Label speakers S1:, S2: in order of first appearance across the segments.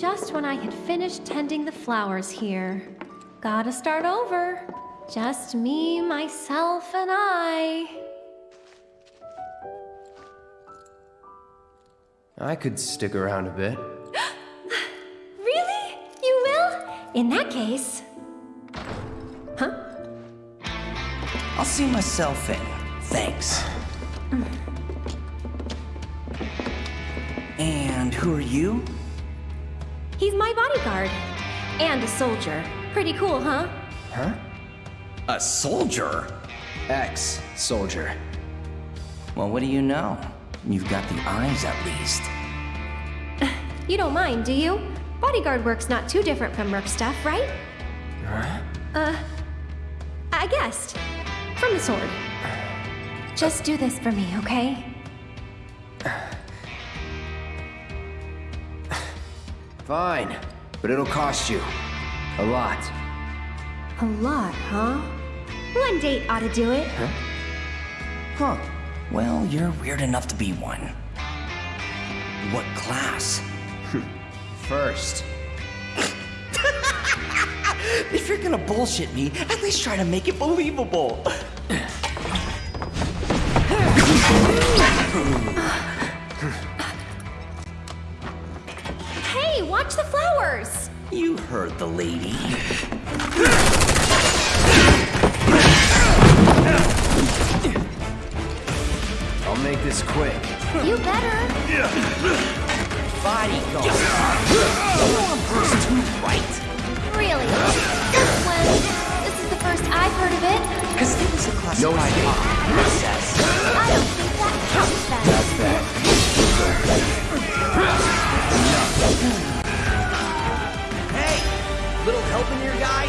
S1: just when I had finished tending the flowers here. Gotta start over. Just me, myself, and I.
S2: I could stick around a bit.
S1: Really? You will? In that case... Huh?
S3: I'll see myself in. Thanks. And who are you?
S1: He's my bodyguard. And a soldier. Pretty cool, huh?
S2: Huh?
S3: A soldier?
S2: Ex-soldier.
S3: Well, what do you know? You've got the eyes at least.
S1: You don't mind, do you? Bodyguard work's not too different from Merc stuff, right?
S2: Huh?
S1: Uh, I guessed. From the sword. Just do this for me, okay?
S2: Fine, but it'll cost you. A lot.
S1: A lot, huh? One date ought to do it.
S3: Huh. Huh. Well, you're weird enough to be one. What class?
S2: First.
S3: If you're gonna bullshit me, at least try to make it believable.
S1: The flowers!
S3: You heard the lady.
S2: I'll make this quick.
S1: You better.
S3: Bodyguard. One person too right.
S1: Really? Since when? This is the first I've heard of it.
S3: Because it was a classified
S2: No idea.
S3: process.
S1: I don't think that counts then.
S2: That's that.
S3: Hey, little help in here, guys?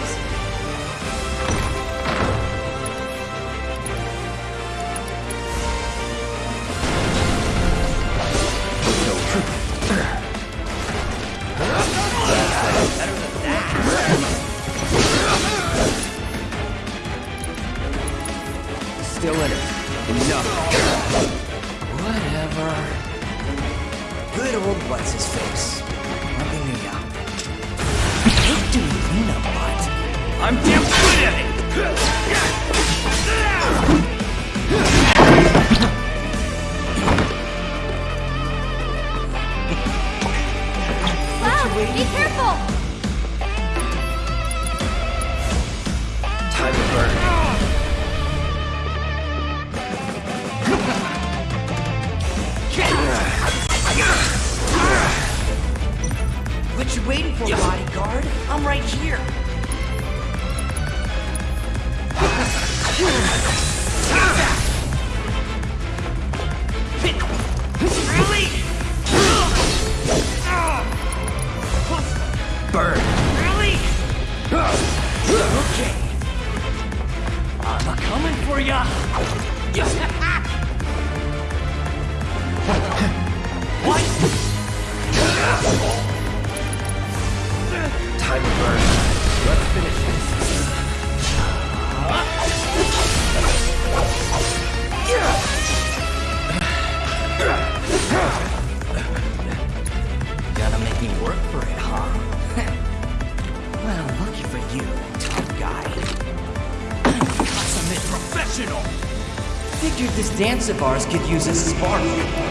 S2: Still in it. Enough.
S3: Whatever. Good old what's his face. Doing I'm damn good at it. Of ours could use a spark.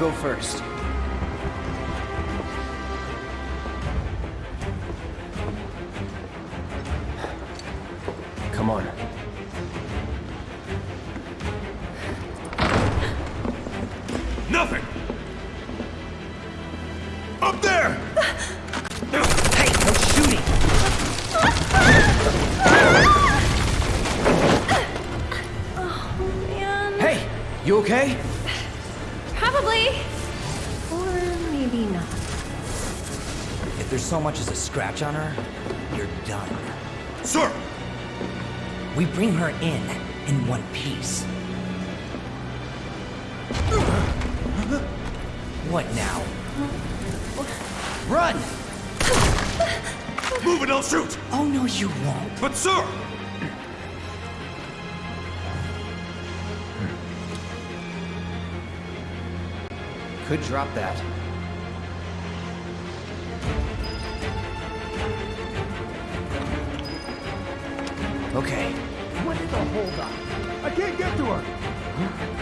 S3: Go
S2: first.
S3: There's so much as a scratch on her, you're done.
S4: Sir!
S3: We bring her in, in one piece. What now? Run!
S4: Move it, I'll shoot!
S3: Oh no, you won't.
S4: But sir!
S2: Could drop that. Okay.
S5: What is the holdup? I can't get to her!
S2: Run!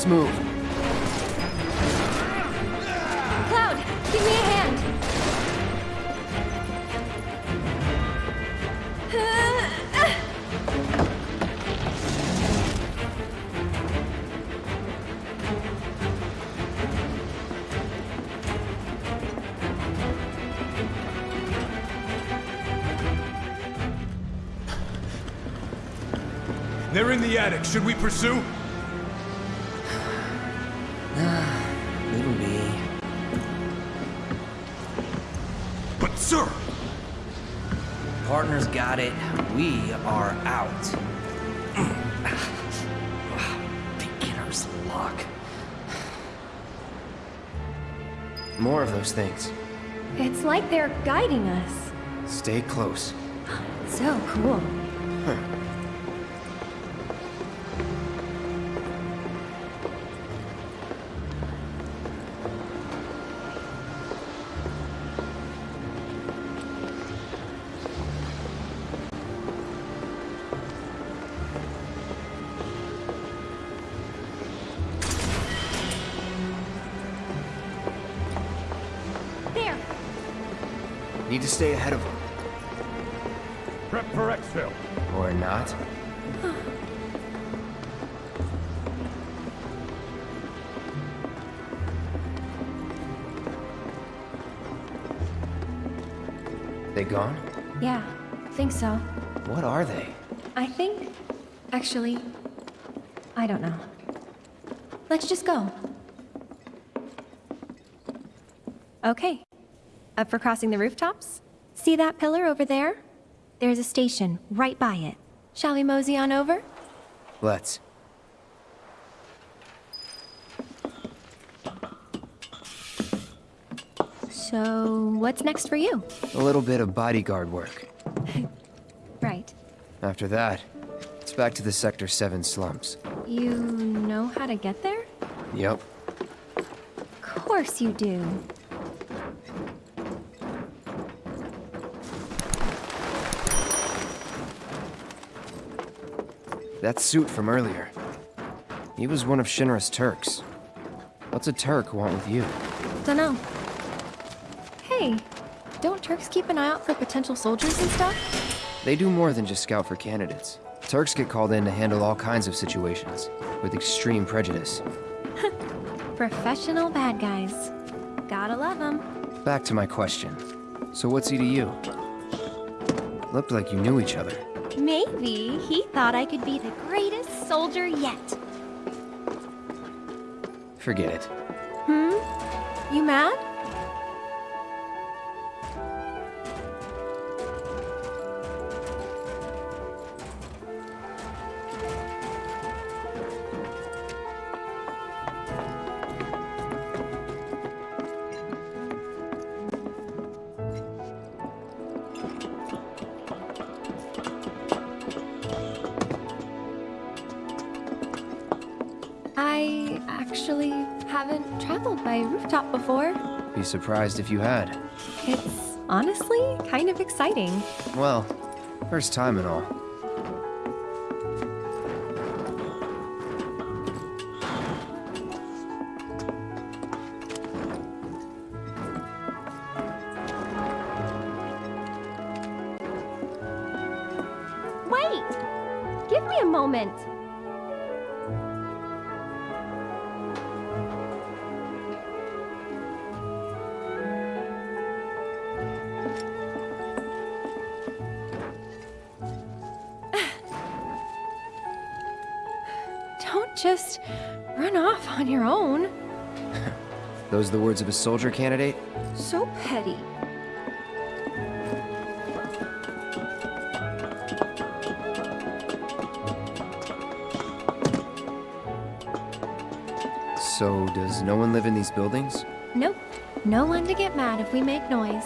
S2: Let's move.
S1: Cloud, give me a hand.
S4: They're in the attic. Should we pursue?
S2: Those things.
S1: It's like they're guiding us.
S2: Stay close.
S1: So cool.
S2: Need to stay ahead of them.
S5: Prep for exfil.
S2: Or not. They gone?
S1: Yeah, think so.
S2: What are they?
S1: I think. Actually, I don't know. Let's just go. Okay. Up for crossing the rooftops? See that pillar over there? There's a station right by it. Shall we mosey on over?
S2: Let's.
S1: So, what's next for you?
S2: A little bit of bodyguard work.
S1: Right.
S2: After that, it's back to the Sector 7 slums.
S1: You know how to get there?
S2: Yep.
S1: Of course you do.
S2: That suit from earlier. He was one of Shinra's Turks. What's a Turk want with you?
S1: Dunno. Hey, don't Turks keep an eye out for potential soldiers and stuff?
S2: They do more than just scout for candidates. Turks get called in to handle all kinds of situations, with extreme prejudice.
S1: Professional bad guys. Gotta love them.
S2: Back to my question. So what's he to you? Looked like you knew each other.
S1: Maybe he thought I could be the greatest soldier yet.
S2: Forget it.
S1: Hmm? You mad?
S2: Surprised if you had.
S1: It's honestly kind of exciting.
S2: Well, first time and all.
S1: Just run off on your own.
S2: Those are the words of a soldier candidate?
S1: So petty.
S2: So, does no one live in these buildings?
S1: Nope. No one to get mad if we make noise.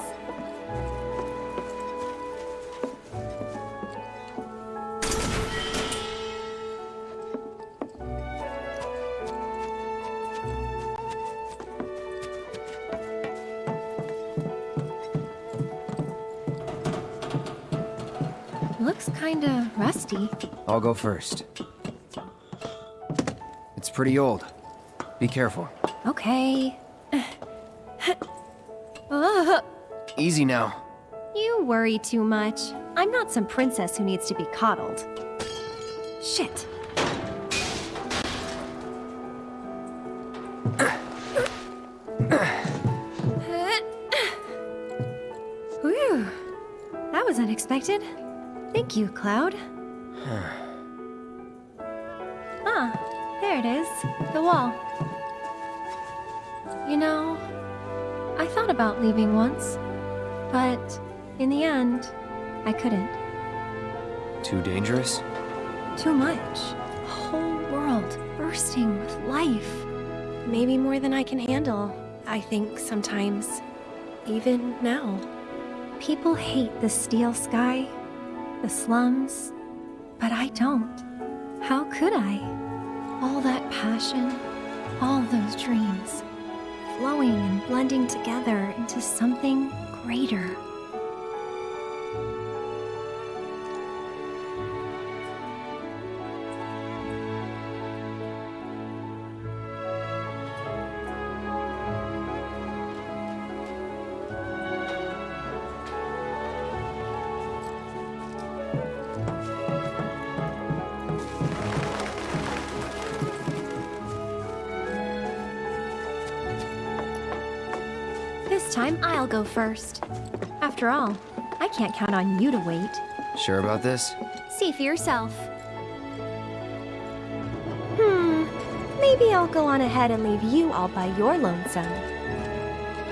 S2: I'll go first. It's pretty old. Be careful.
S1: Okay.
S2: Easy now.
S1: You worry too much. I'm not some princess who needs to be coddled. Shit. Whew. That was unexpected. Thank you, Cloud. Ah, there it is. The wall. You know, I thought about leaving once, but in the end, I couldn't.
S2: Too dangerous?
S1: Too much. A whole world bursting with life. Maybe more than I can handle, I think sometimes. Even now. People hate the steel sky, the slums, but I don't. How could I? All that passion, all those dreams, flowing and blending together into something greater. Go first. After all, I can't count on you to wait.
S2: Sure about this?
S1: See for yourself. Hmm, maybe I'll go on ahead and leave you all by your lonesome.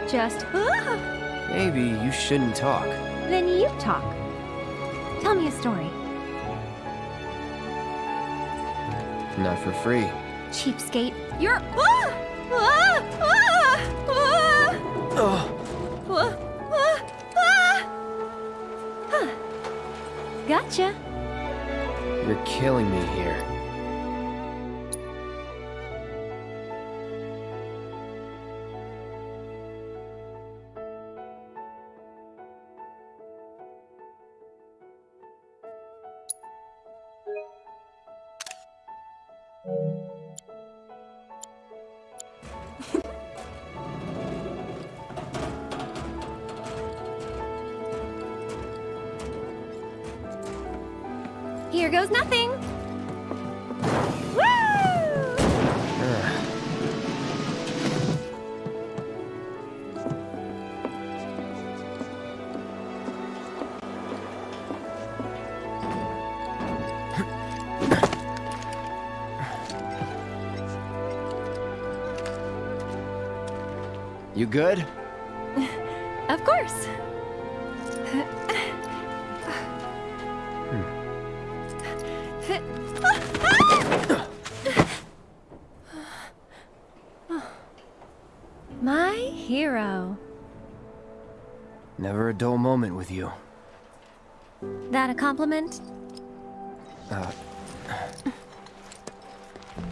S1: Just, ah,
S2: Maybe you shouldn't talk.
S1: then you talk. Tell me a story.
S2: Not for free.
S1: Cheapskate, you're. Ah! Gotcha.
S2: You're killing me here. You good?
S1: Of course. My hero.
S2: Never a dull moment with you.
S1: That a compliment?
S2: Uh,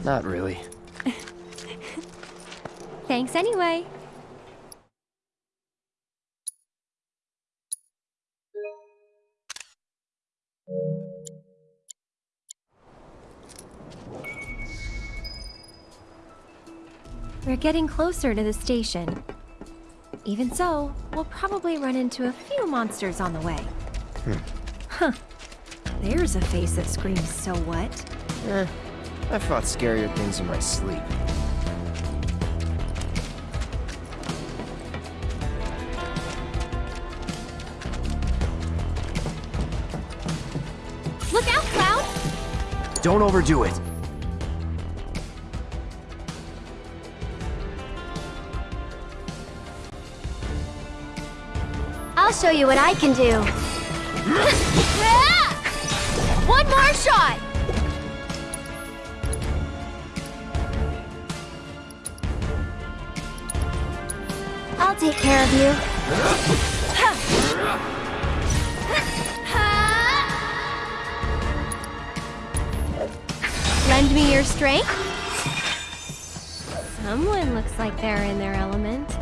S2: not really.
S1: Thanks anyway. We're getting closer to the station. Even so, we'll probably run into a few monsters on the way. Huh. There's a face that screams, so what?
S2: Eh, I've fought scarier things in my sleep.
S1: Look out, Cloud!
S2: Don't overdo it.
S1: Show you what I can do. One more shot! I'll take care of you. Lend me your strength? Someone looks like they're in their element.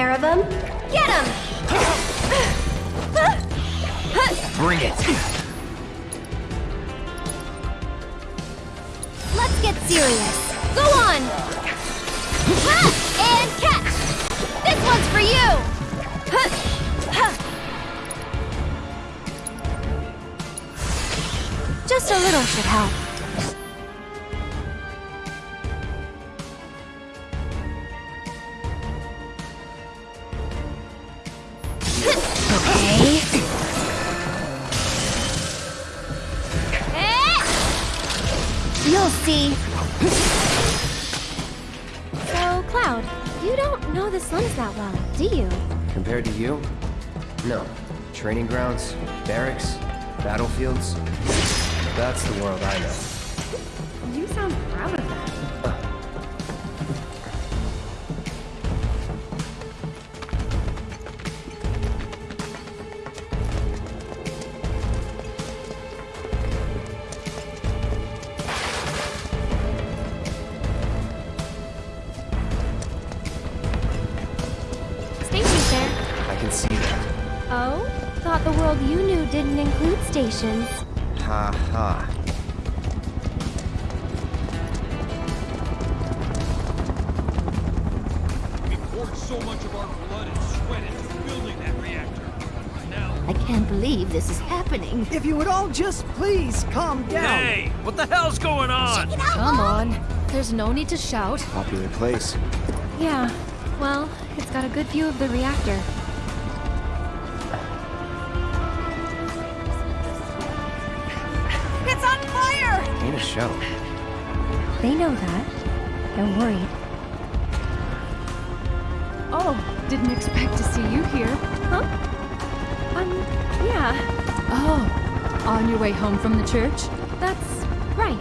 S1: Care of him. Get him!
S2: Bring it! Barracks, battlefields. That's the world I know.
S1: You sound proud of that. Stations.
S2: Ha ha.
S4: We poured so much of our blood and sweat into building that reactor. Now,
S6: I can't believe this is happening.
S3: If you would all just please calm down.
S4: hey, what the hell's going on?
S6: Come on. There's no need to shout.
S2: Popular place.
S1: Yeah, well, it's got a good view of the reactor.
S2: Ain't show.
S1: They know that. They're worried.
S6: Oh, didn't expect to see you here.
S1: Huh? Um, yeah,
S6: Oh, on your way home from the church?
S1: that's right.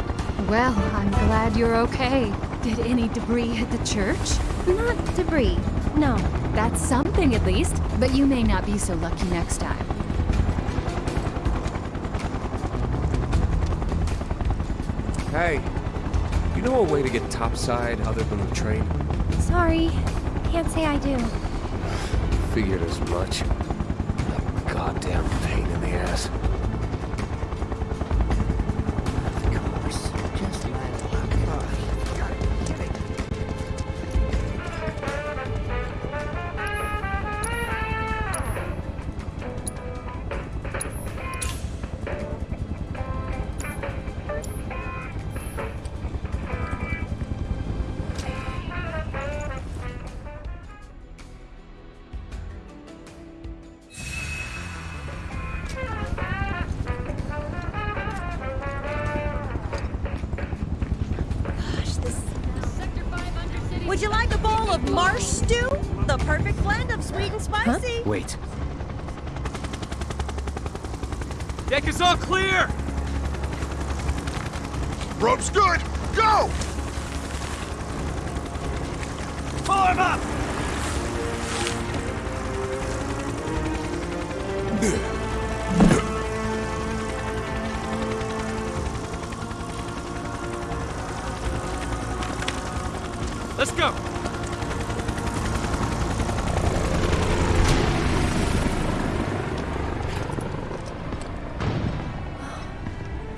S6: Well, I'm glad you're okay. Did any debris hit the church?
S1: Not debris. No.
S6: That's something at least, but you may not be so lucky next time.
S7: Hey, you know a way to get topside other than the train?
S1: Sorry. Can't say I do.
S7: Figured as much. Goddamn pain in the ass.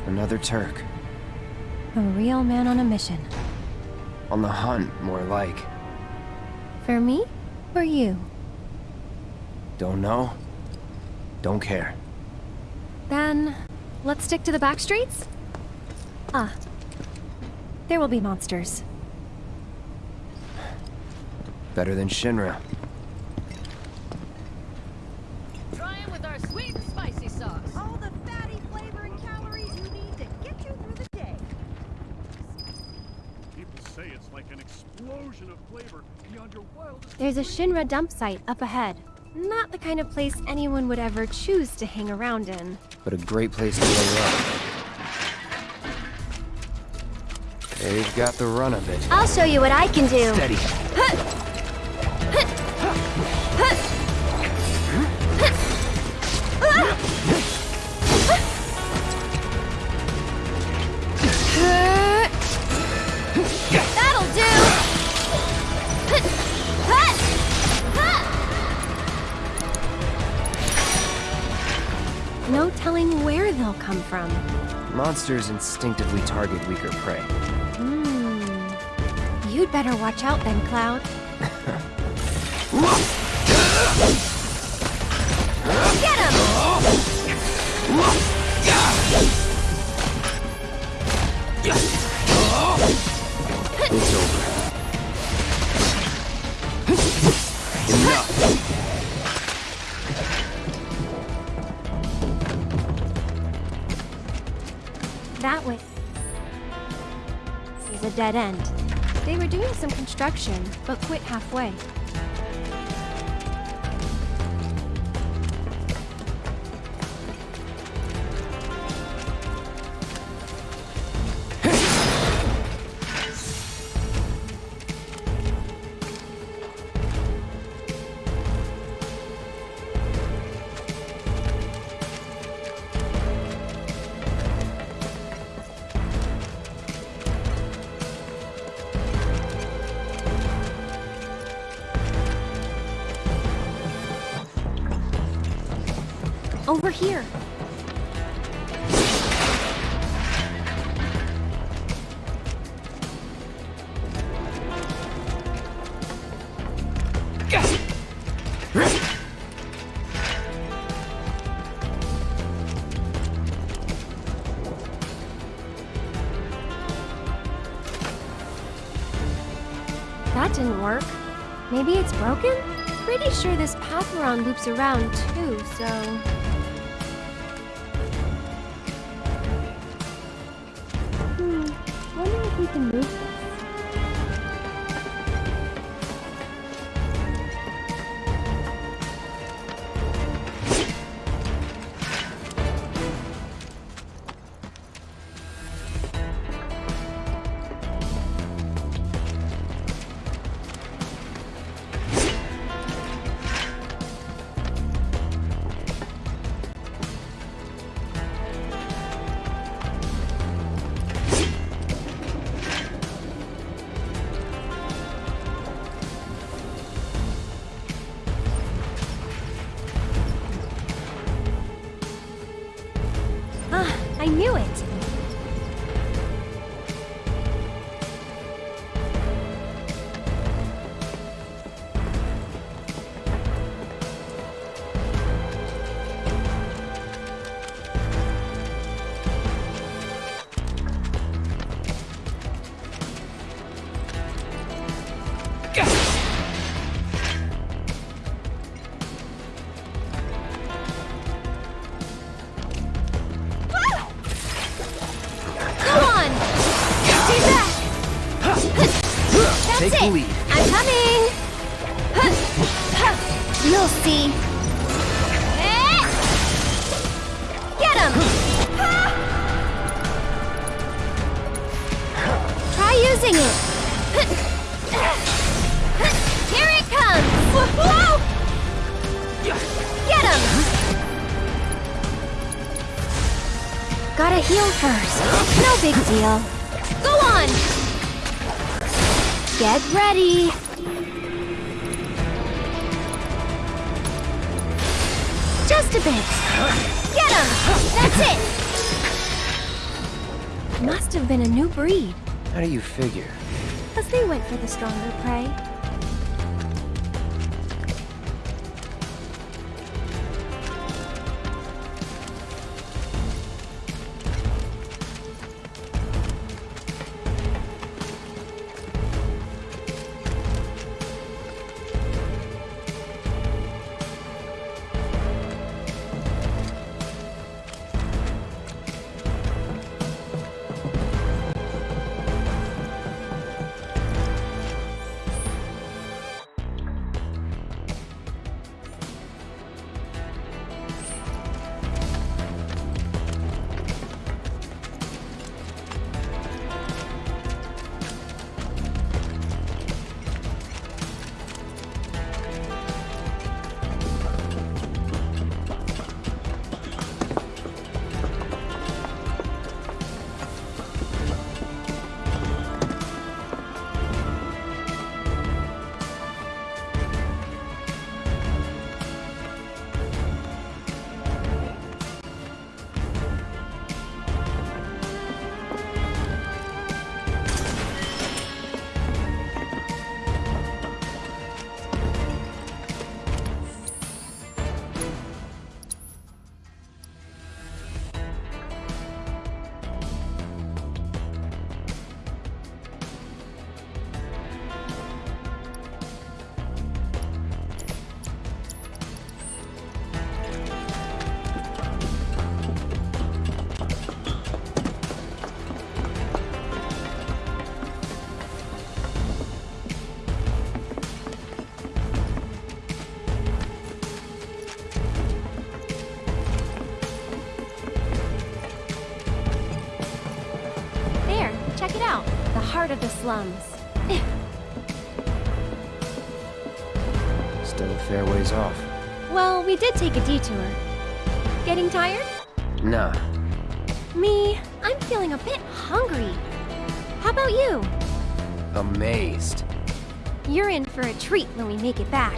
S2: Another Turk.
S1: A real man on a mission.
S2: On the hunt, more like.
S1: For me? For you?
S2: Don't know? Don't care.
S1: Then, let's stick to the back streets? Ah. There will be monsters.
S2: Better than Shinra.
S6: Trying with our sweet and spicy sauce.
S8: All the fatty flavor and calories you need to get you through the day.
S5: People say it's like an explosion of flavor beyond your wildest
S1: There's a Shinra dump site up ahead. Not the kind of place anyone would ever choose to hang around in.
S2: But a great place to lay up. They've got the run of it.
S1: I'll show you what I can do.
S2: Steady.
S1: That'll
S2: Monsters instinctively target weaker prey.
S1: Hmm. You'd better watch out then, Cloud. Get him!
S7: It's over.
S1: Dead end. They were doing some construction, but quit halfway. Over here. That didn't work. Maybe it's broken? Pretty sure this path we're on loops around too, so... Here it comes! Get him! Gotta heal first. No big deal. Go on! Get ready! Just a bit. Get him! That's it! Must have been a new breed,
S2: How do you figure?
S1: Because they went for the stronger prey. Part of the slums.
S2: Still a fair ways off.
S1: Well, we did take a detour. Getting tired?
S2: Nah,
S1: Me, I'm feeling a bit hungry. How about you?
S2: amazed.
S1: You're in for a treat when we make it back.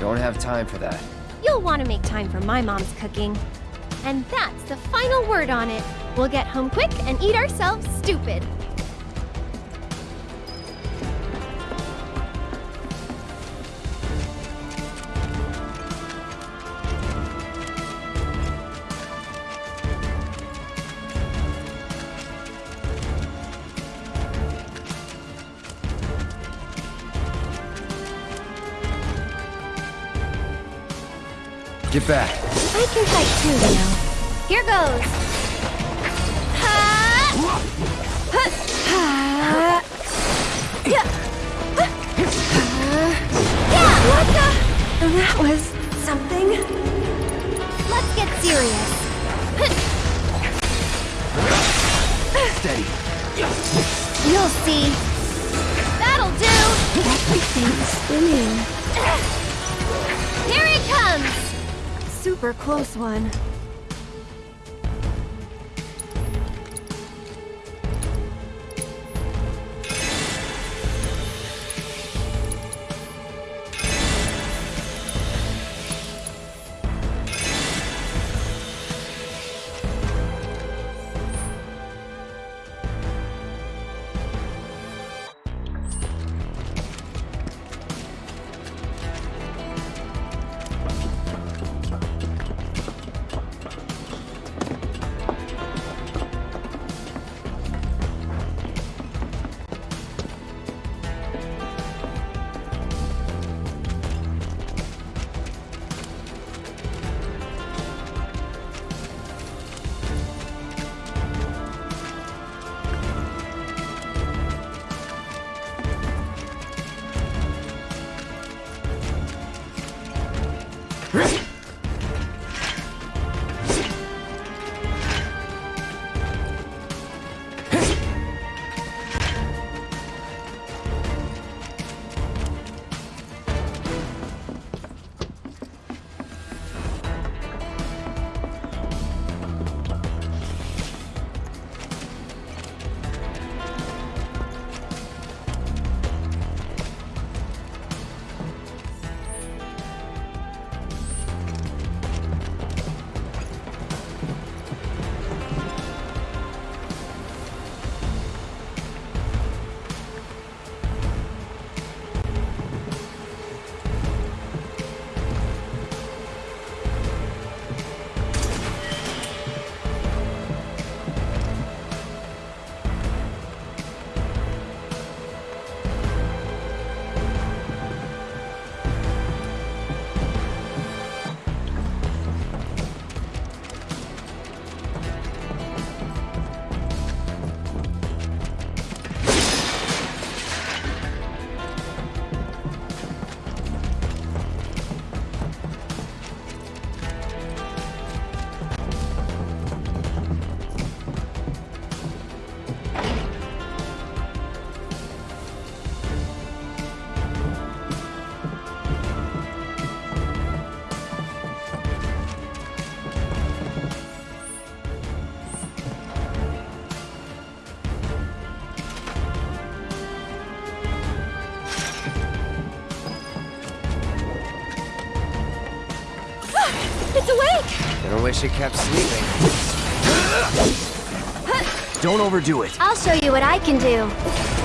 S2: Don't have time for that.
S1: You'll want to make time for my mom's cooking. And that's the final word on it. We'll get home quick and eat ourselves stupid.
S2: Get back.
S1: I can fight too, you know. Here goes. Ha! Ha! Ha! Yeah! Yeah! What the? That was something. Let's get serious.
S2: Steady.
S1: You'll see. That'll do. Everything's spinning. Here it comes. Super close one.
S2: It kept sleeping. Don't overdo it.
S1: I'll show you what I can do.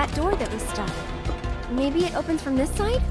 S1: That door that was stuck. Maybe it opens from this side?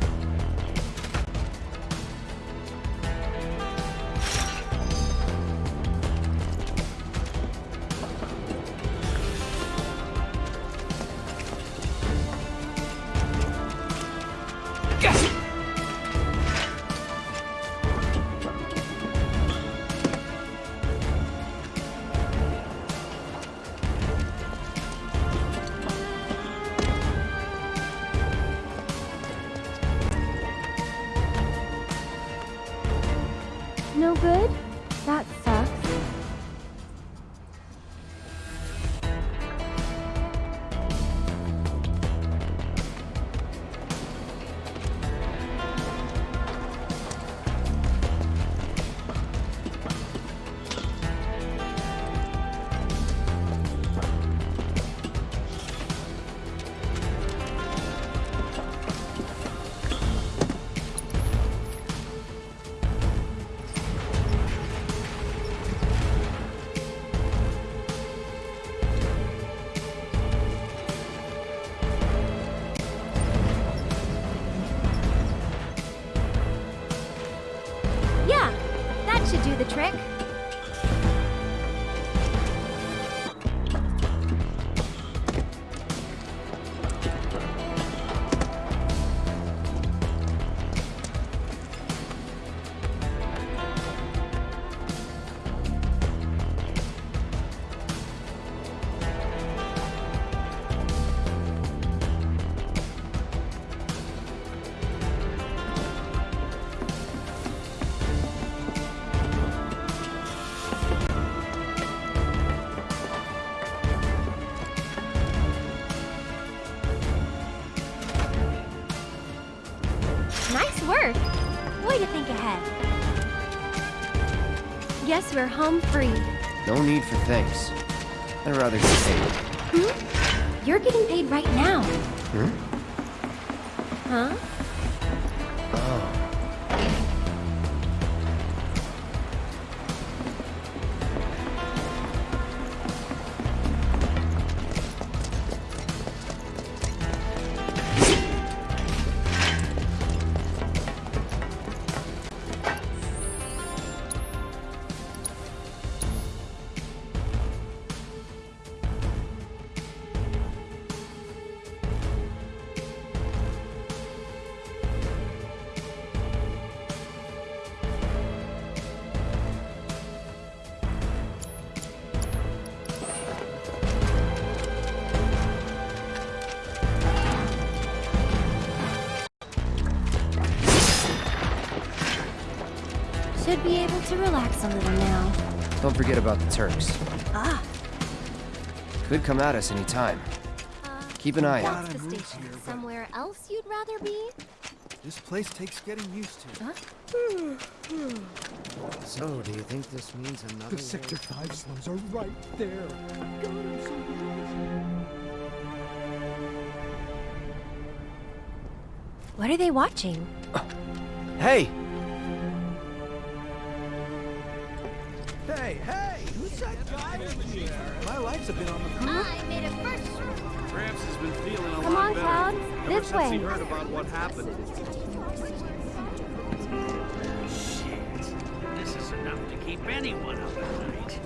S1: Guess we're home free.
S2: No need for thanks. I'd rather get paid.
S1: Hmm? You're getting paid right now.
S2: Hmm?
S1: Huh? Should be able to relax a little now.
S2: Don't forget about the Turks.
S1: Ah,
S2: Could come at us any time. Keep an eye out.
S1: that's the station. Somewhere else you'd rather be?
S5: This place takes getting used to.
S1: Huh?
S2: So, do you think this means another
S5: The Sector 5 slums are right there. God, I'm so.
S1: What are they watching?
S2: Hey!
S5: Hey, hey! Who's that guy in here? My lights have been on the crew.
S6: I made a first
S9: Gramps has been feeling a
S1: Come
S9: lot
S1: on,
S9: better
S1: Cloud.
S9: ever
S1: This
S9: since he
S1: way.
S9: heard about what happened. Shit. This is enough to keep anyone up at night.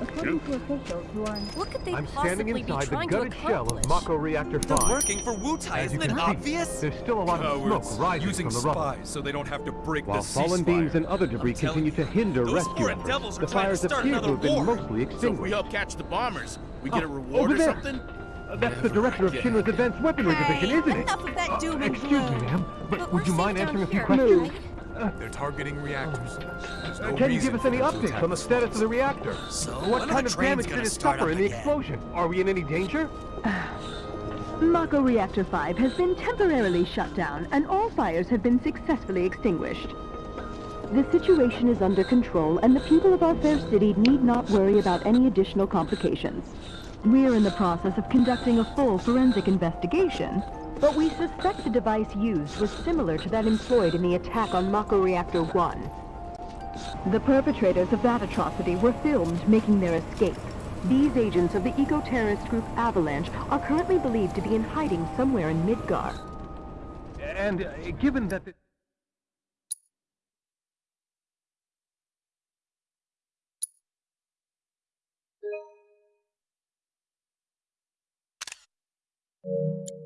S10: According to officials who are
S1: What could they
S10: I'm
S1: possibly
S10: standing
S1: be
S10: inside the
S1: trying to
S10: gutted shell
S1: accomplish?
S10: of Mako Reactor 5.
S11: working for Wutai,
S10: As you
S11: isn't it
S10: can see,
S11: obvious?
S10: There's still a lot of smoke rising
S11: using
S10: from the rubble.
S11: spies so they don't have to break
S10: While
S11: the
S10: fallen
S11: ceasefire.
S10: beams and other debris continue to hinder
S11: Those
S10: rescue efforts,
S11: devils are
S10: the fires
S11: start
S10: appear to
S11: another
S10: have been
S11: war.
S10: mostly
S9: So if we help catch the bombers, we get a
S10: Oh,
S9: reward
S10: over
S9: or
S10: there.
S9: something?
S10: Uh, That's the director of Shinra's Advanced Weaponry Division, isn't it?
S8: enough of that doom and
S10: Excuse me, ma'am, but,
S1: But
S10: would you mind
S1: down
S10: answering a few questions?
S1: right?
S11: They're targeting reactors. There's no uh,
S10: Can you give us any
S11: them
S10: updates on the
S11: the
S10: status of the reactor?
S11: So,
S10: What kind of damage did it
S11: start
S10: suffer in the
S11: again?
S10: explosion? Are we in any danger?
S12: Mako Reactor 5 has been temporarily shut down and all fires have been successfully extinguished. The situation is under control and the people of our fair city need not worry about any additional complications. We're in the process of conducting a full forensic investigation, but we suspect the device used was similar to that employed in the attack on Mako Reactor 1. The perpetrators of that atrocity were filmed making their escape. These agents of the eco-terrorist group Avalanche are currently believed to be in hiding somewhere in Midgar.
S10: And uh, given that the... This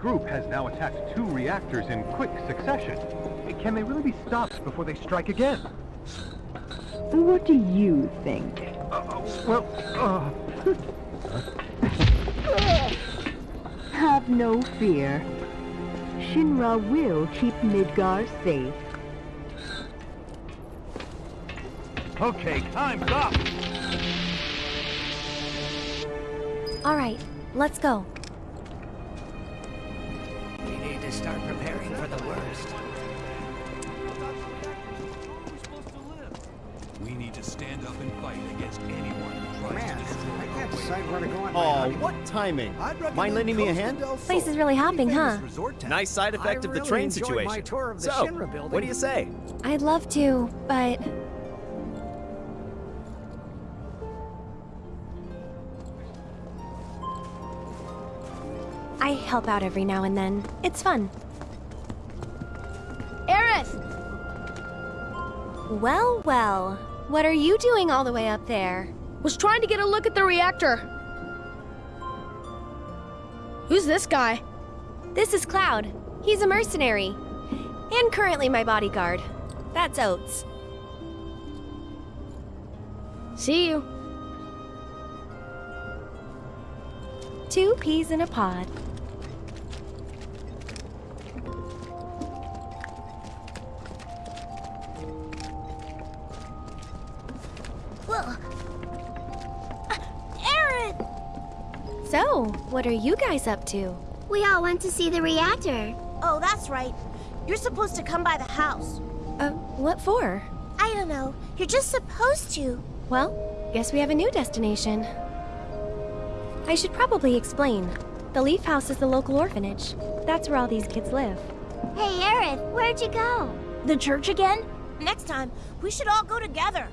S10: group has now attacked two reactors in quick succession. Can they really be stopped before they strike again?
S12: What do you think?
S10: Uh, well, uh...
S12: Have no fear. Shinra will keep Midgar safe.
S10: Okay, time's up!
S1: All right, let's go.
S3: We to start preparing for the worst.
S4: We need to stand up and fight against anyone who tries
S13: Man,
S4: to destroy
S13: I can't decide where to go on my
S14: Oh, what timing?
S13: I'd recommend
S14: Mind lending me a hand?
S13: del
S1: Place is really hopping, huh?
S13: famous resort town.
S14: Nice side effect
S13: I
S14: of the
S13: really
S14: train situation.
S13: my tour of the
S14: so,
S13: Shinra building.
S14: what do you say?
S1: I'd love to, but help out every now and then. It's fun.
S6: Aerith!
S1: Well, well. What are you doing all the way up there?
S6: Was trying to get a look at the reactor. Who's this guy?
S1: This is Cloud. He's a mercenary. And currently my bodyguard. That's Oates.
S6: See you.
S1: Two peas in a pod. What are you guys up to?
S15: We all went to see the reactor.
S8: Oh, that's right. You're supposed to come by the house.
S1: Uh, what for?
S15: I don't know. You're just supposed to.
S1: Well, guess we have a new destination. I should probably explain. The Leaf House is the local orphanage. That's where all these kids live.
S15: Hey, Aerith, where'd you go?
S8: The church again? Next time, we should all go together.